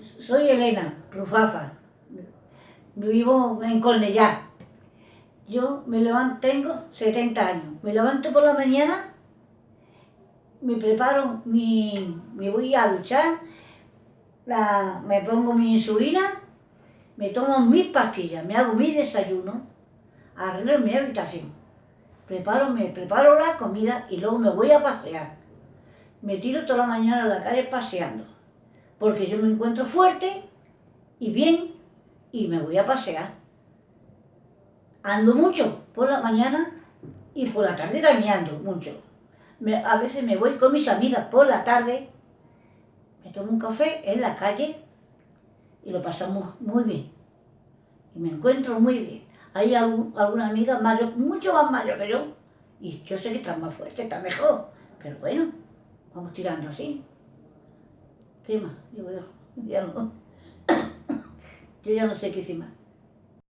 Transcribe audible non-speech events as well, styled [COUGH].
Soy Elena Rufafa. Vivo en Cornellá. Yo me levanto, tengo 70 años. Me levanto por la mañana, me preparo, mi, me voy a duchar, la, me pongo mi insulina, me tomo mis pastillas, me hago mi desayuno, arreglo mi habitación, preparo, me preparo la comida y luego me voy a pasear. Me tiro toda la mañana a la calle paseando porque yo me encuentro fuerte y bien y me voy a pasear. Ando mucho por la mañana y por la tarde también mucho. a veces me voy con mis amigas por la tarde, me tomo un café en la calle y lo pasamos muy bien. Y me encuentro muy bien. Hay alguna amiga mayor, mucho más mayor que yo, y yo sé que está más fuerte, está mejor, pero bueno, vamos tirando así. ¿Qué más? Yo, ya no, [COUGHS] yo ya no sé qué hice más.